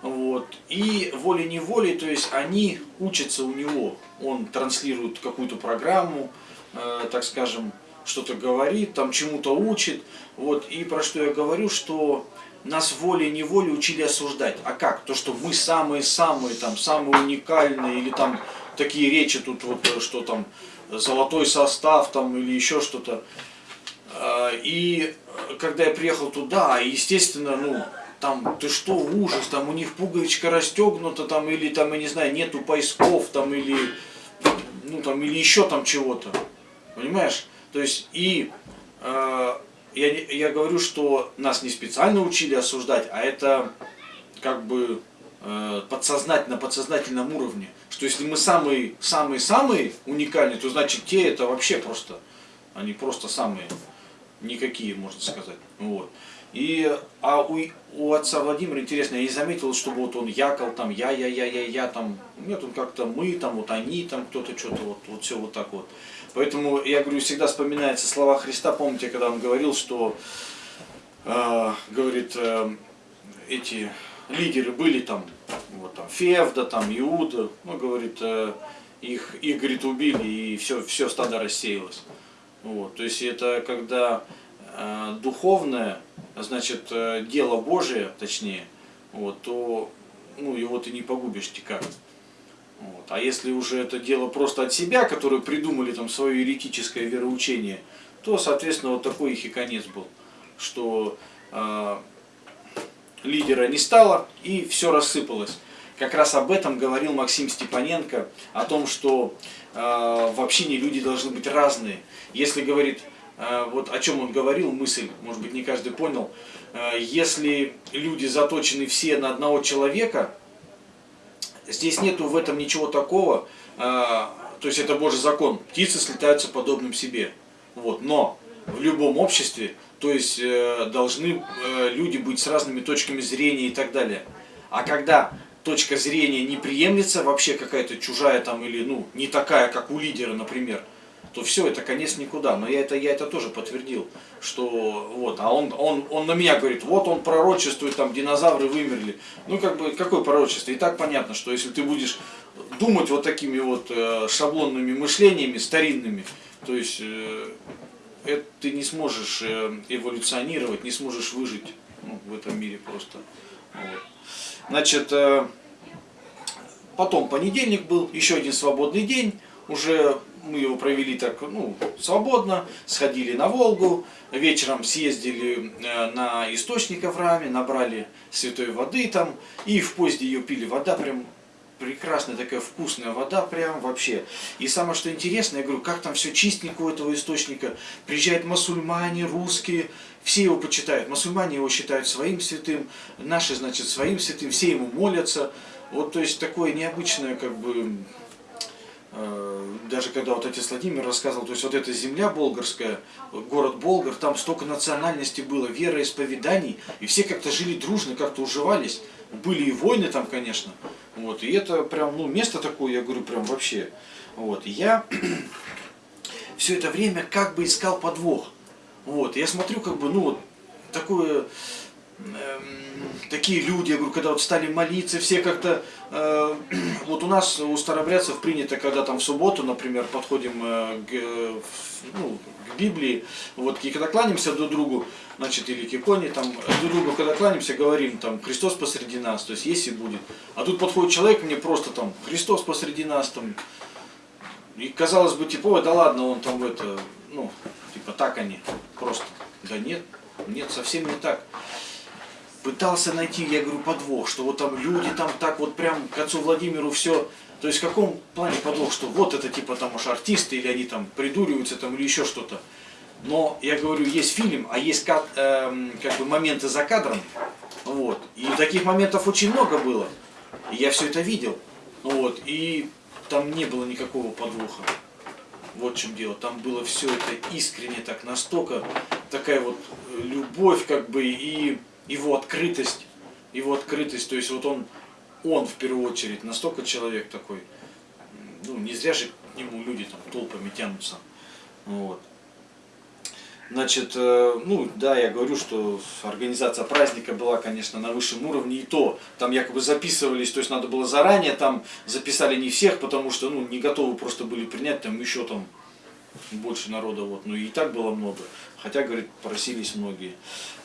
A: вот, и волей-неволей, то есть они учатся у него, он транслирует какую-то программу, э, так скажем, что-то говорит, там чему-то учит. Вот, и про что я говорю, что нас волей-неволей учили осуждать. А как? То, что мы самые-самые, там, самые уникальные, или там такие речи тут, вот, что там, золотой состав, там, или еще что-то. А, и когда я приехал туда, естественно, ну, там, ты что, ужас, там у них пуговичка расстегнута, там, или там, я не знаю, нету поисков, там, или, ну, там, или еще там чего-то. Понимаешь? То есть и э, я, я говорю, что нас не специально учили осуждать, а это как бы э, подсознательно, подсознательном уровне. Что если мы самые, самые, самые уникальные, то значит те это вообще просто, они просто самые никакие, можно сказать. Вот. И, а у, у отца Владимира, интересно, я не заметил, чтобы вот он якал там, я, я, я, я, я, там, нет, он как-то мы, там, вот они, там, кто-то что-то, вот, вот все вот так вот. Поэтому, я говорю, всегда вспоминается слова Христа, помните, когда он говорил, что, э, говорит, э, эти лидеры были там, вот там, Февда, там, Иуда, ну, говорит, э, их, их, говорит, убили, и все, все стадо рассеялось. Вот, то есть это когда духовное, значит, э, дело Божие, точнее, вот, то ну, его ты не погубишь никак. Вот. А если уже это дело просто от себя, которые придумали там свое еретическое вероучение, то, соответственно, вот такой их и конец был, что э, лидера не стало и все рассыпалось. Как раз об этом говорил Максим Степаненко, о том, что э, в общине люди должны быть разные. Если говорит, э, вот о чем он говорил, мысль, может быть не каждый понял, э, если люди заточены все на одного человека, здесь нету в этом ничего такого, э, то есть это Божий закон, птицы слетаются подобным себе. Вот, но в любом обществе, то есть э, должны э, люди быть с разными точками зрения и так далее. А когда точка зрения не приемлется, вообще какая-то чужая там или ну не такая, как у лидера, например, то все, это конец никуда. Но я это, я это тоже подтвердил, что вот, а он, он, он на меня говорит, вот он пророчествует, там динозавры вымерли. Ну как бы, какое пророчество? И так понятно, что если ты будешь думать вот такими вот э, шаблонными мышлениями, старинными, то есть э, это ты не сможешь э, эволюционировать, не сможешь выжить ну, в этом мире просто. Вот. Значит, э, потом понедельник был, еще один свободный день, уже мы его провели так, ну, свободно, сходили на Волгу, вечером съездили э, на источник в раме, набрали святой воды там, и в поезде ее пили, вода прям прекрасная такая вкусная вода, прям вообще. И самое что интересно, я говорю, как там все чистенько у этого источника, приезжают мусульмане, русские, все его почитают. Мусульмане его считают своим святым, наши, значит, своим святым, все ему молятся. Вот, то есть, такое необычное, как бы, даже когда вот отец Владимир рассказывал, то есть вот эта земля болгарская, город Болгар, там столько национальностей было, вероисповеданий, и все как-то жили дружно, как-то уживались. Были и войны там, конечно. Вот, и это прям, ну, место такое, я говорю, прям вообще. Вот, я [clears throat] все это время как бы искал подвох. Вот, я смотрю, как бы, ну, такое, э, такие люди, я говорю, когда вот стали молиться, все как-то, э, [clears throat] вот у нас, у старобрядцев принято, когда там в субботу, например, подходим э, к, ну, к Библии, вот, и когда кланяемся друг другу, значит, или к иконе, там, друг другу, когда кланяемся, говорим, там, Христос посреди нас, то есть есть и будет. А тут подходит человек, мне просто там, Христос посреди нас, там, и казалось бы, типа, да ладно, он там это, ну, Типа так они просто. Да нет, нет, совсем не так. Пытался найти, я говорю, подвох, что вот там люди там так вот прям к отцу Владимиру все. То есть в каком плане подвох, что вот это типа там уж артисты, или они там придуриваются там, или еще что-то. Но я говорю, есть фильм, а есть как, эм, как бы моменты за кадром. Вот. И таких моментов очень много было. И я все это видел. Вот. И там не было никакого подвоха. Вот в чем дело. Там было все это искренне, так настолько такая вот э, любовь, как бы, и его открытость. Его открытость, то есть вот он, он в первую очередь, настолько человек такой, ну не зря же к нему люди там толпами тянутся. Вот. Значит, э, ну да, я говорю, что организация праздника была, конечно, на высшем уровне, и то, там якобы записывались, то есть надо было заранее, там записали не всех, потому что, ну, не готовы просто были принять, там еще там больше народа, вот, ну и так было много, хотя, говорит, просились многие,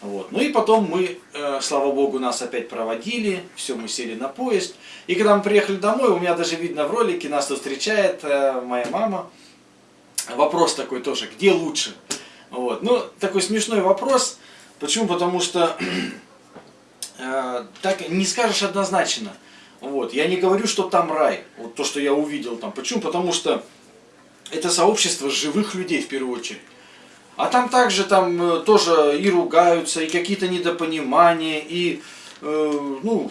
A: вот. Ну и потом мы, э, слава богу, нас опять проводили, все, мы сели на поезд, и когда мы приехали домой, у меня даже видно в ролике, нас тут встречает э, моя мама, вопрос такой тоже, где лучше? Вот. Ну, такой смешной вопрос. Почему? Потому что [clears throat] э, так не скажешь однозначно. Вот. Я не говорю, что там рай. Вот то, что я увидел там. Почему? Потому что это сообщество живых людей в первую очередь. А там также там э, тоже и ругаются, и какие-то недопонимания, и э, ну,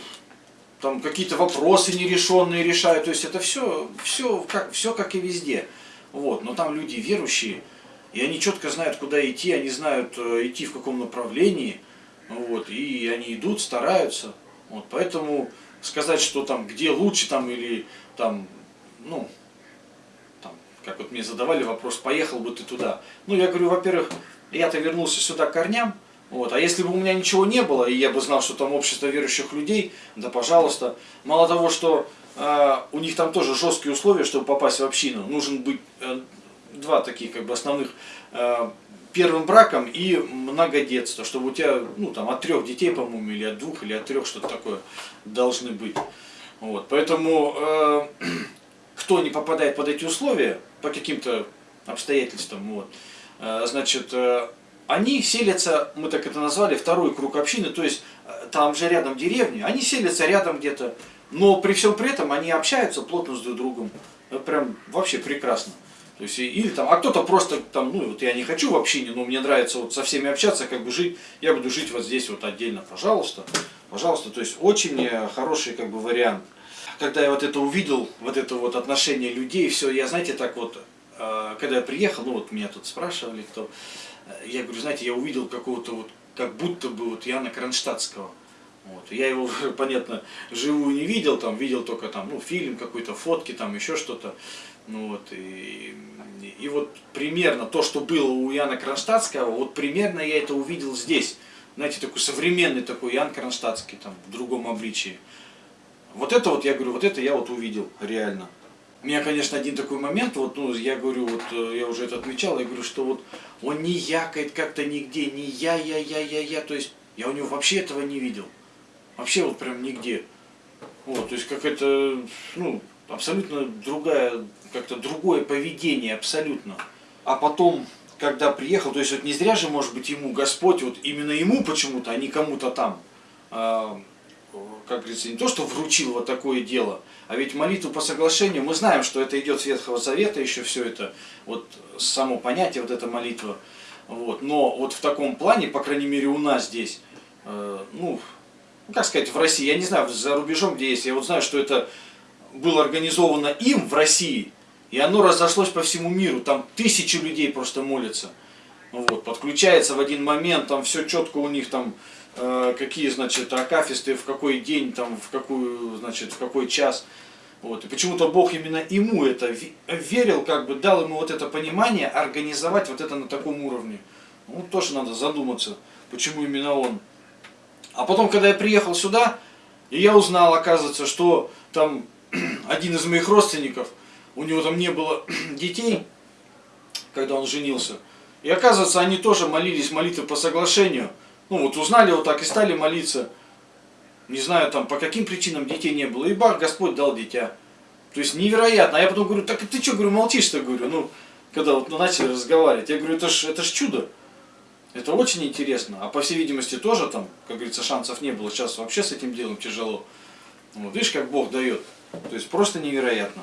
A: там какие-то вопросы нерешенные решают. То есть это все, все, как, все как и везде. Вот. Но там люди верующие, и они четко знают, куда идти, они знают, э, идти в каком направлении. Вот, и они идут, стараются. Вот, поэтому сказать, что там где лучше, там или там, ну, как вот мне задавали вопрос, поехал бы ты туда. Ну, я говорю, во-первых, я-то вернулся сюда к корням, вот. А если бы у меня ничего не было, и я бы знал, что там общество верующих людей, да пожалуйста. Мало того, что э, у них там тоже жесткие условия, чтобы попасть в общину, нужен быть э, два таких как бы основных э, первым браком и многодетство, чтобы у тебя, ну там от трех детей, по-моему, или от двух, или от трех, что-то такое должны быть. Вот, поэтому э, кто не попадает под эти условия по каким-то обстоятельствам, вот, э, значит, э, они селятся, мы так это назвали, второй круг общины, то есть э, там же рядом деревни, они селятся рядом где-то, но при всем при этом они общаются плотно с друг другом. Прям вообще прекрасно. То есть, или там, а кто-то просто там, ну вот я не хочу в общине, но мне нравится вот со всеми общаться, как бы жить, я буду жить вот здесь вот отдельно, пожалуйста, пожалуйста. То есть очень хороший как бы вариант. Когда я вот это увидел, вот это вот отношение людей, все, я, знаете, так вот, э, когда я приехал, ну вот меня тут спрашивали, кто, э, я говорю, знаете, я увидел какого-то вот, как будто бы вот Яна Кронштадтского. Вот. Я его, [laughs] понятно, живую не видел, там видел только там, ну, фильм какой-то, фотки, там еще что-то. Ну, вот, и, и вот примерно то, что было у Яна Кронштадтского, вот примерно я это увидел здесь. Знаете, такой современный такой Ян Кронштадтский, там, в другом обличии. Вот это вот, я говорю, вот это я вот увидел реально. У меня, конечно, один такой момент, вот, ну, я говорю, вот, э, я уже это отмечал, я говорю, что вот он не якает как-то нигде, не я, я, я, я, я, то есть я у него вообще этого не видел. Вообще вот прям нигде. Вот, то есть как это, ну, абсолютно другая, как-то другое поведение, абсолютно. А потом, когда приехал, то есть вот не зря же, может быть, ему Господь, вот именно ему почему-то, а не кому-то там, а, как говорится, не то, что вручил вот такое дело, а ведь молитву по соглашению, мы знаем, что это идет с Ветхого Завета, еще все это, вот само понятие, вот эта молитва, вот, но вот в таком плане, по крайней мере у нас здесь, э, ну, ну, как сказать, в России, я не знаю, за рубежом где есть, я вот знаю, что это было организовано им в России, и оно разошлось по всему миру, там тысячи людей просто молятся. Вот, подключается в один момент, там все четко у них там, э, какие, значит, акафисты, в какой день, там, в какую, значит, в какой час. Вот. И почему-то Бог именно ему это верил, как бы дал ему вот это понимание, организовать вот это на таком уровне. Ну, тоже надо задуматься, почему именно он. А потом, когда я приехал сюда, и я узнал, оказывается, что там [clears throat] один из моих родственников, у него там не было [clears throat] детей, когда он женился. И оказывается, они тоже молились молитвы по соглашению. Ну вот узнали вот так и стали молиться. Не знаю там по каким причинам детей не было. И бах, Господь дал дитя. То есть невероятно. А я потом говорю, так ты что, говорю, молчишь-то, говорю, ну, когда вот начали разговаривать. Я говорю, это ж, это ж чудо. Это очень интересно. А по всей видимости тоже там, как говорится, шансов не было. Сейчас вообще с этим делом тяжело. Вот, видишь, как Бог дает. То есть просто невероятно.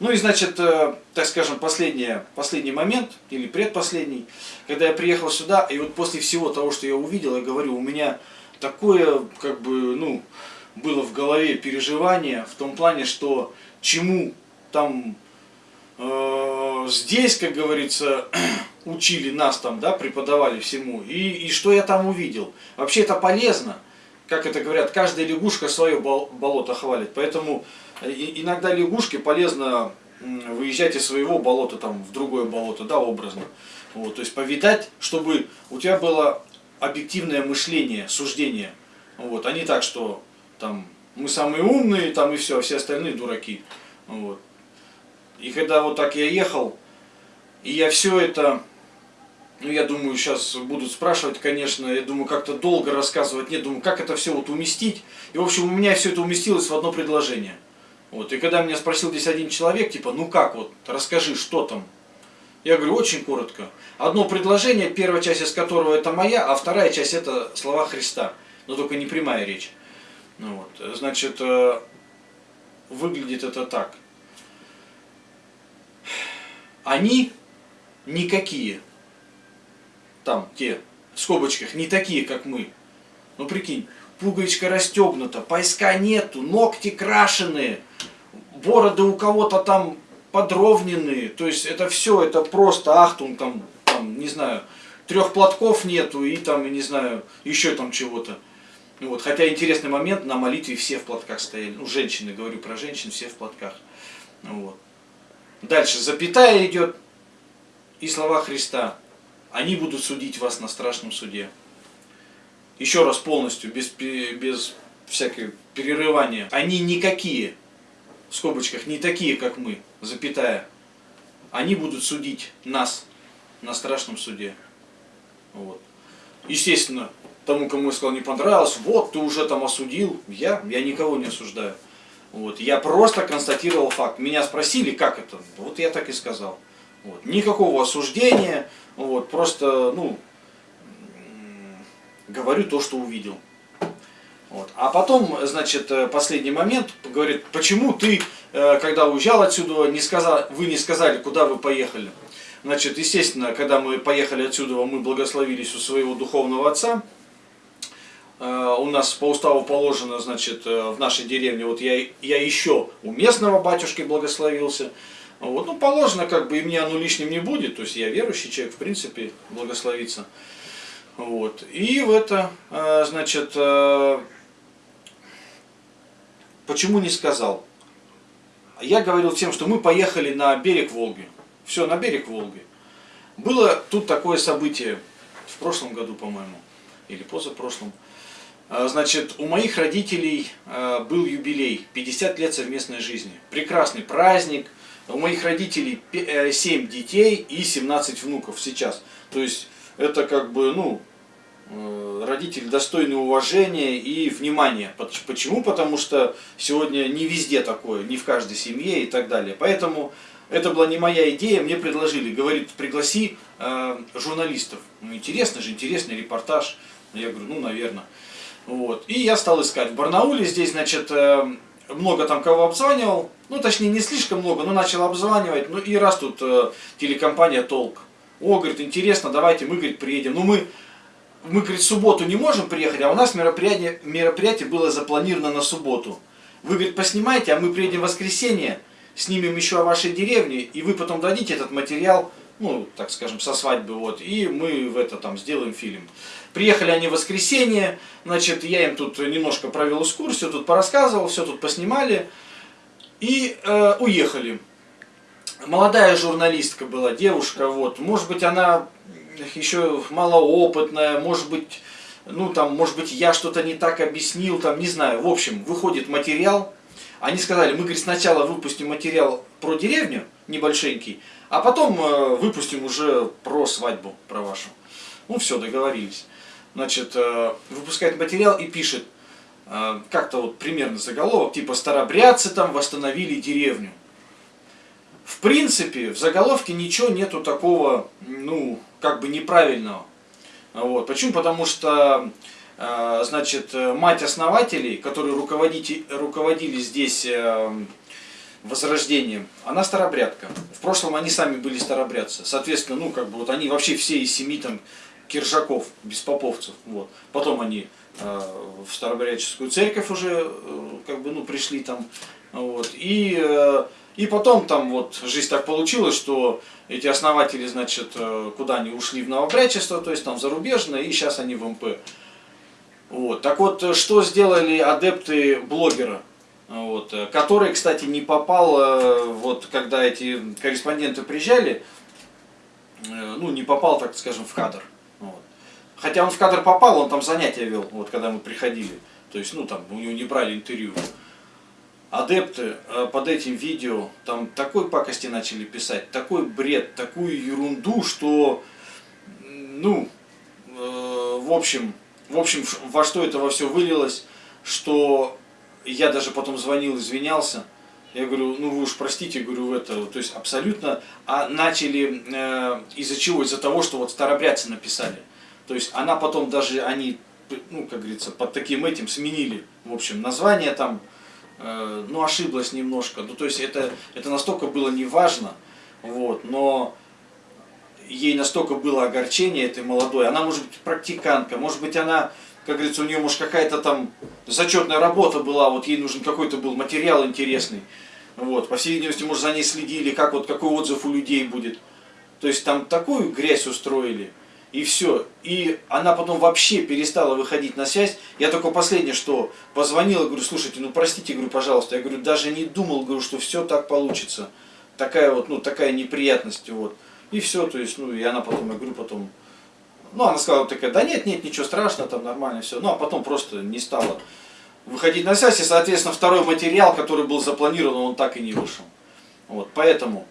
A: Ну и значит, э, так скажем, последний, последний момент, или предпоследний, когда я приехал сюда, и вот после всего того, что я увидел, я говорю, у меня такое, как бы, ну, было в голове переживание в том плане, что чему там э, здесь, как говорится, [clears throat] учили нас там, да, преподавали всему, и, и что я там увидел. Вообще это полезно, как это говорят, каждая лягушка свое болото хвалит, поэтому иногда лягушке полезно выезжать из своего болота там в другое болото, да, образно. Вот, то есть повидать, чтобы у тебя было объективное мышление, суждение. Вот, а не так, что там мы самые умные, там и все, а все остальные дураки. Вот. И когда вот так я ехал, и я все это ну, я думаю, сейчас будут спрашивать, конечно, я думаю, как-то долго рассказывать, нет, думаю, как это все вот уместить. И, в общем, у меня все это уместилось в одно предложение. Вот, и когда меня спросил здесь один человек, типа, ну как вот, расскажи, что там? Я говорю, очень коротко. Одно предложение, первая часть из которого это моя, а вторая часть это слова Христа. Но только не прямая речь. Ну, вот, значит, э, выглядит это так. Они никакие там те в скобочках не такие, как мы. Ну прикинь, пуговичка расстегнута, поиска нету, ногти крашеные, бороды у кого-то там подровненные. То есть это все, это просто ахтун там, там, не знаю, трех платков нету и там, не знаю, еще там чего-то. Вот, хотя интересный момент, на молитве все в платках стояли. Ну, женщины, говорю про женщин, все в платках. Вот. Дальше запятая идет и слова Христа они будут судить вас на страшном суде. Еще раз полностью, без, без всякого перерывания. Они никакие, в скобочках, не такие, как мы, запятая. Они будут судить нас на страшном суде. Вот. Естественно, тому, кому я сказал, не понравилось, вот, ты уже там осудил. Я, я никого не осуждаю. Вот. Я просто констатировал факт. Меня спросили, как это. Вот я так и сказал. Вот. Никакого осуждения. Вот. Просто, ну, говорю то, что увидел. Вот. А потом, значит, э, последний момент, говорит, почему ты, э, когда уезжал отсюда, не сказал, вы не сказали, куда вы поехали. Значит, естественно, когда мы поехали отсюда, мы благословились у своего духовного отца. Э, у нас по уставу положено, значит, в нашей деревне, вот я, я еще у местного батюшки благословился. Вот, ну, положено, как бы, и мне оно лишним не будет, то есть я верующий человек, в принципе, благословиться. Вот. И в это, значит, Почему не сказал? Я говорил тем, что мы поехали на берег Волги. Все, на берег Волги. Было тут такое событие в прошлом году, по-моему, или позапрошлом. А, значит, у моих родителей был юбилей, 50 лет совместной жизни. Прекрасный праздник. У моих родителей 7 э, детей и 17 внуков сейчас. То есть, это как бы, ну, Э, родители достойны уважения и внимания. Почему? Потому что сегодня не везде такое, не в каждой семье и так далее. Поэтому это была не моя идея, мне предложили, говорит, пригласи э, журналистов. Ну, интересно же, интересный репортаж. Я говорю, ну, наверное. Вот. И я стал искать. В Барнауле здесь, значит, э, много там кого обзванивал. Ну, точнее, не слишком много, но начал обзванивать. Ну, и раз тут э, телекомпания «Толк». О, говорит, интересно, давайте мы, говорит, приедем. Ну, мы мы, говорит, в субботу не можем приехать, а у нас мероприятие, мероприятие было запланировано на субботу. Вы, говорит, поснимайте, а мы приедем в воскресенье, снимем еще о вашей деревне, и вы потом дадите этот материал, ну, так скажем, со свадьбы, вот, и мы в это там сделаем фильм. Приехали они в воскресенье, значит, я им тут немножко провел экскурсию, тут порассказывал, все тут поснимали, и э, уехали. Молодая журналистка была, девушка, вот, может быть, она еще малоопытная, может быть, ну там, может быть, я что-то не так объяснил, там, не знаю. В общем, выходит материал. Они сказали, мы, говорит, сначала выпустим материал про деревню, небольшенький, а потом э, выпустим уже про свадьбу, про вашу. Ну все, договорились. Значит, э, выпускает материал и пишет, э, как-то вот примерно заголовок, типа «Старобрядцы там восстановили деревню». В принципе, в заголовке ничего нету такого, ну, как бы неправильного. Вот. Почему? Потому что, э, значит, мать основателей, которые руководили, руководили здесь э, возрождением, она старобрядка. В прошлом они сами были старобрядцы. Соответственно, ну, как бы, вот они вообще все из семи там киржаков, беспоповцев. Вот. Потом они э, в старобрядческую церковь уже, как бы, ну, пришли там. Вот. И и потом там вот жизнь так получилась, что эти основатели, значит, э, куда они ушли в новобрячество, то есть там зарубежное, и сейчас они в МП. Вот. Так вот, что сделали адепты блогера? Вот, э, который, кстати, не попал, э, вот когда эти корреспонденты приезжали, ну, не попал, так скажем, в кадр. Вот. Хотя он в кадр попал, он там занятия вел, вот когда мы приходили. То есть, ну, там, у него не брали интервью адепты э, под этим видео там такой пакости начали писать, такой бред, такую ерунду, что, ну, э, в общем, в общем, во что это во все вылилось, что я даже потом звонил, извинялся. Я говорю, ну вы уж простите, говорю, это, то есть абсолютно, а начали э, из-за чего? Из-за того, что вот старобрядцы написали. То есть она потом даже, они, ну, как говорится, под таким этим сменили, в общем, название там, Э, ну, ошиблась немножко. Ну, то есть это, это настолько было неважно, вот, но ей настолько было огорчение этой молодой. Она может быть практикантка, может быть она, как говорится, у нее может какая-то там зачетная работа была, вот ей нужен какой-то был материал интересный. Вот, по всей видимости, может, за ней следили, как вот какой отзыв у людей будет. То есть там такую грязь устроили. И все. И она потом вообще перестала выходить на связь. Я только последнее, что позвонила, говорю, слушайте, ну простите, говорю, пожалуйста. Я говорю, даже не думал, говорю, что все так получится. Такая вот, ну, такая неприятность, вот. И все, то есть, ну, и она потом, я говорю, потом, ну, она сказала такая, да нет, нет, ничего страшного, там нормально все. Ну, а потом просто не стала выходить на связь, и, соответственно, второй материал, который был запланирован, он так и не вышел. Вот, поэтому,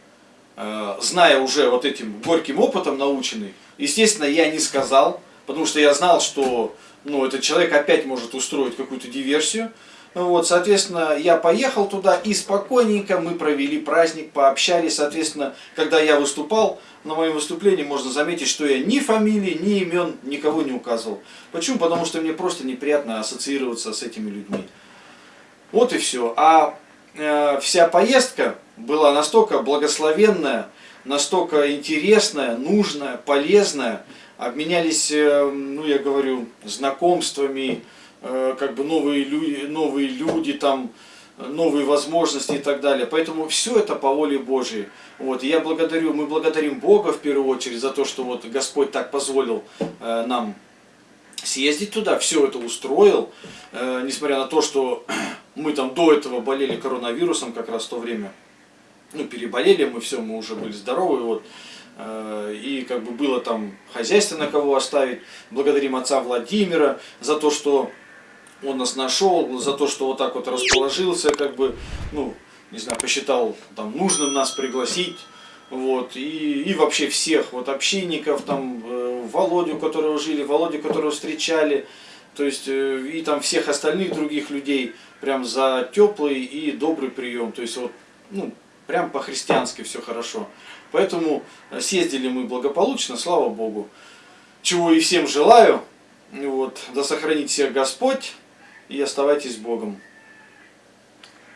A: э, зная уже вот этим горьким опытом наученный, Естественно, я не сказал, потому что я знал, что ну, этот человек опять может устроить какую-то диверсию. Вот, соответственно, я поехал туда и спокойненько мы провели праздник, пообщались. Соответственно, когда я выступал, на моем выступлении можно заметить, что я ни фамилии, ни имен никого не указывал. Почему? Потому что мне просто неприятно ассоциироваться с этими людьми. Вот и все. А э, вся поездка была настолько благословенная, настолько интересная, нужная, полезная. Обменялись, э, ну я говорю, знакомствами, Э, как бы новые люди, новые люди там, новые возможности и так далее. Поэтому все это по воле Божьей. Вот, я благодарю, мы благодарим Бога в первую очередь за то, что вот Господь так позволил э, нам съездить туда, все это устроил, несмотря на то, что [clears throat] мы там до этого болели коронавирусом как раз в то время. Ну, переболели мы, все, мы уже были здоровы, вот. Э, и как бы было там хозяйство на кого оставить. Благодарим отца Владимира за то, что он нас нашел за то, что вот так вот расположился, как бы, ну, не знаю, посчитал там нужным нас пригласить, вот, и, и вообще всех, вот, общинников, там, э, Володю, которого жили, Володю, которого встречали, то есть, э, и там всех остальных других людей, прям за теплый и добрый прием, то есть, вот, ну, прям по-христиански все хорошо. Поэтому э, съездили мы благополучно, слава Богу. Чего и всем желаю. Вот, да сохранит всех Господь и оставайтесь Богом.